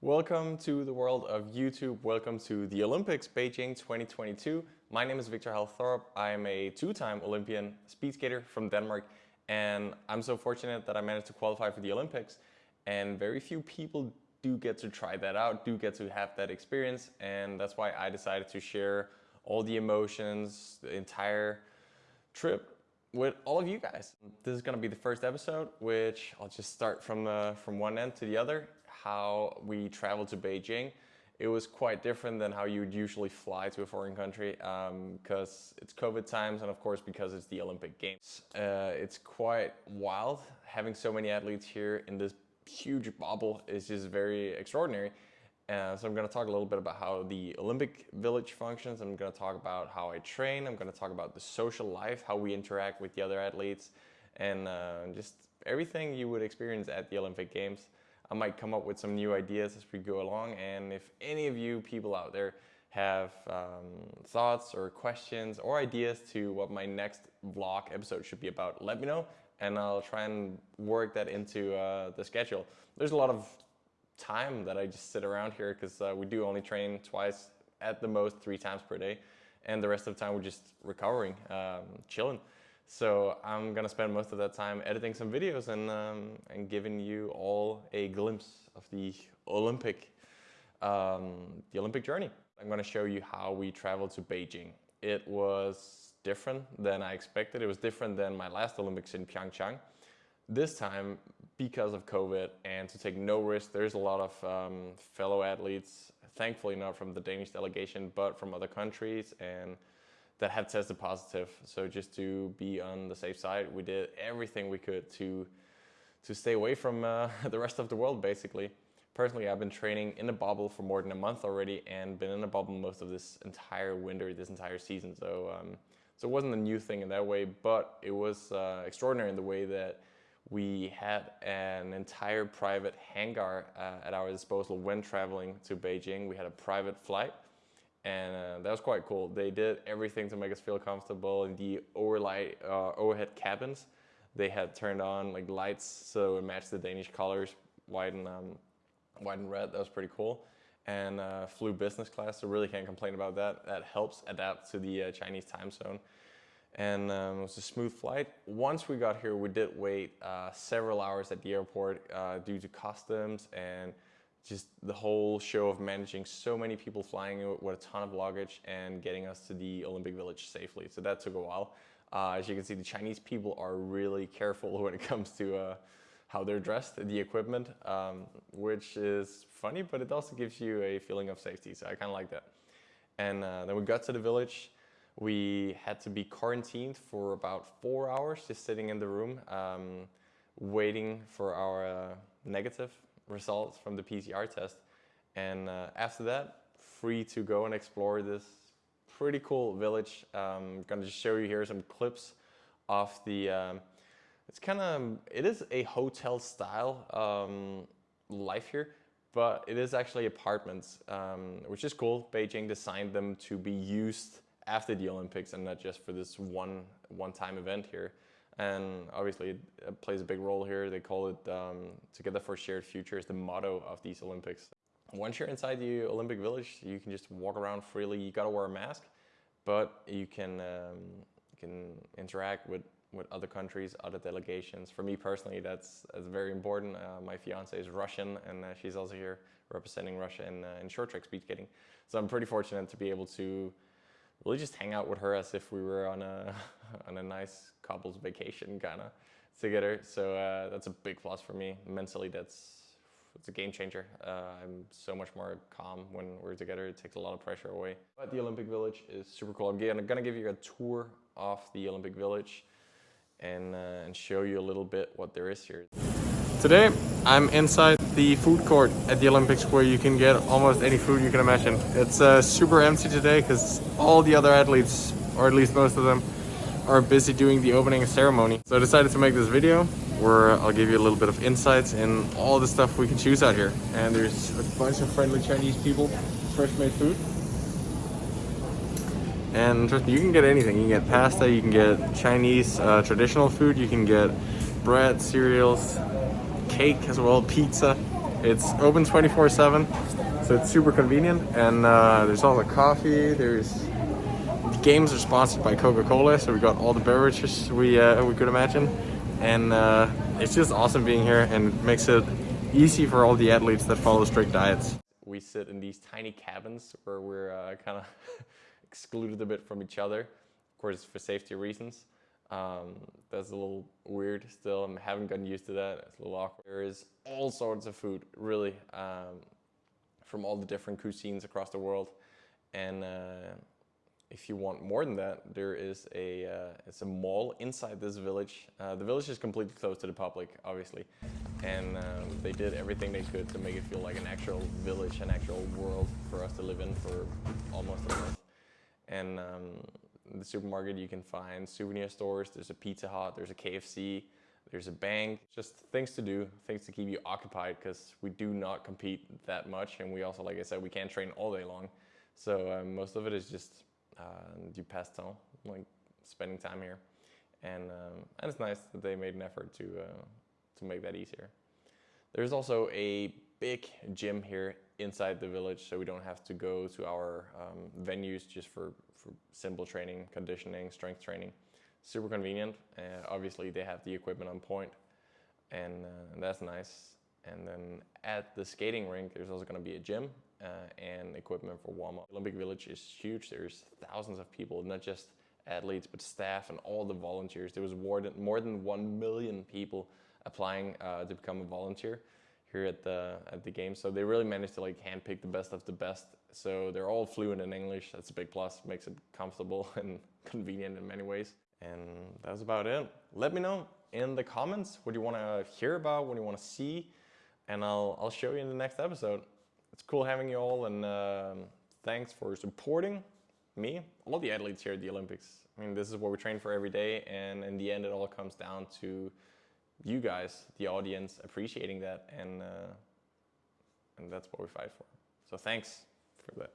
Welcome to the world of YouTube. Welcome to the Olympics Beijing 2022. My name is Viktor Hald Thorup. I am a two-time Olympian speed skater from Denmark and I'm so fortunate that I managed to qualify for the Olympics and very few people do get to try that out, do get to have that experience and that's why I decided to share all the emotions, the entire trip with all of you guys. This is gonna be the first episode, which I'll just start from, the, from one end to the other, how we traveled to Beijing. It was quite different than how you would usually fly to a foreign country because um, it's COVID times and of course because it's the Olympic Games. Uh, it's quite wild having so many athletes here in this huge bubble is just very extraordinary. Uh, so I'm going to talk a little bit about how the Olympic Village functions. I'm going to talk about how I train. I'm going to talk about the social life, how we interact with the other athletes, and uh, just everything you would experience at the Olympic Games. I might come up with some new ideas as we go along. And if any of you people out there have um, thoughts or questions or ideas to what my next vlog episode should be about, let me know and I'll try and work that into uh, the schedule. There's a lot of time that I just sit around here because uh, we do only train twice, at the most three times per day. And the rest of the time we're just recovering, um, chilling. So I'm gonna spend most of that time editing some videos and, um, and giving you all a glimpse of the Olympic, um, the Olympic journey. I'm gonna show you how we traveled to Beijing. It was different than I expected. It was different than my last Olympics in Pyeongchang. This time, because of COVID and to take no risk, there's a lot of um, fellow athletes, thankfully not from the Danish delegation, but from other countries and that had tested positive. So just to be on the safe side, we did everything we could to, to stay away from uh, the rest of the world, basically. Personally, I've been training in a bubble for more than a month already and been in a bubble most of this entire winter, this entire season. So, um, so it wasn't a new thing in that way, but it was uh, extraordinary in the way that we had an entire private hangar uh, at our disposal when traveling to Beijing. We had a private flight and uh, that was quite cool. They did everything to make us feel comfortable in the overlight, uh, overhead cabins. They had turned on like lights so it matched the Danish colors, white and, um, white and red. That was pretty cool. And uh, flew business class, so really can't complain about that. That helps adapt to the uh, Chinese time zone and um, it was a smooth flight. Once we got here, we did wait uh, several hours at the airport uh, due to customs and just the whole show of managing so many people flying with a ton of luggage and getting us to the Olympic Village safely. So that took a while. Uh, as you can see, the Chinese people are really careful when it comes to uh, how they're dressed, the equipment, um, which is funny, but it also gives you a feeling of safety. So I kind of like that. And uh, then we got to the village. We had to be quarantined for about four hours, just sitting in the room, um, waiting for our uh, negative results from the PCR test. And uh, after that, free to go and explore this pretty cool village. Um, I'm gonna just show you here some clips of the, um, it's kind of, it is a hotel style um, life here, but it is actually apartments, um, which is cool. Beijing designed them to be used after the Olympics and not just for this one one-time event here. And obviously it plays a big role here. They call it um, Together for Shared Future is the motto of these Olympics. Once you're inside the Olympic Village, you can just walk around freely. You gotta wear a mask, but you can, um, you can interact with, with other countries, other delegations. For me personally, that's, that's very important. Uh, my fiance is Russian and uh, she's also here representing Russia in, uh, in short track speed skating. So I'm pretty fortunate to be able to really just hang out with her as if we were on a on a nice couples vacation kind of together. So uh, that's a big plus for me. Mentally, that's it's a game changer. Uh, I'm so much more calm when we're together. It takes a lot of pressure away. But the Olympic Village is super cool. I'm gonna, give you a tour of the Olympic Village and, uh, and show you a little bit what there is here. Today, I'm inside the food court at the Olympics where you can get almost any food you can imagine. It's uh, super empty today because all the other athletes, or at least most of them, are busy doing the opening ceremony. So I decided to make this video where I'll give you a little bit of insights in all the stuff we can choose out here. And there's a bunch of friendly Chinese people, fresh made food. And you can get anything. You can get pasta, you can get Chinese uh, traditional food, you can get bread, cereals, cake as well, pizza. It's open 24/7, so it's super convenient. And uh, there's also coffee. There's the games are sponsored by Coca-Cola, so we got all the beverages we uh, we could imagine. And uh, it's just awesome being here, and it makes it easy for all the athletes that follow strict diets. We sit in these tiny cabins where we're uh, kind of excluded a bit from each other, of course for safety reasons. Um, that's a little weird still. I haven't gotten used to that. It's a little awkward. There is all sorts of food, really, um, from all the different cuisines across the world. And uh, if you want more than that, there is a uh, it's a mall inside this village. Uh, the village is completely closed to the public, obviously, and um, they did everything they could to make it feel like an actual village, an actual world for us to live in for almost a month. And um, the supermarket you can find souvenir stores, there's a Pizza Hut, there's a KFC, there's a bank, just things to do, things to keep you occupied because we do not compete that much and we also, like I said, we can't train all day long. So um, most of it is just uh, du passe-temps, like spending time here. And, um, and it's nice that they made an effort to, uh, to make that easier. There's also a big gym here inside the village so we don't have to go to our um, venues just for for simple training, conditioning, strength training. Super convenient. Uh, obviously, they have the equipment on point, and uh, that's nice. And then at the skating rink, there's also going to be a gym uh, and equipment for warm up. Olympic Village is huge. There's thousands of people, not just athletes, but staff and all the volunteers. There was more than, more than 1 million people applying uh, to become a volunteer here at the at the game. So they really managed to like handpick the best of the best. So they're all fluent in English. That's a big plus. Makes it comfortable and convenient in many ways. And that's about it. Let me know in the comments what you want to hear about, what you want to see, and I'll I'll show you in the next episode. It's cool having you all, and uh, thanks for supporting me, all the athletes here at the Olympics. I mean, this is what we train for every day, and in the end, it all comes down to you guys, the audience, appreciating that, and uh, and that's what we fight for. So thanks for that.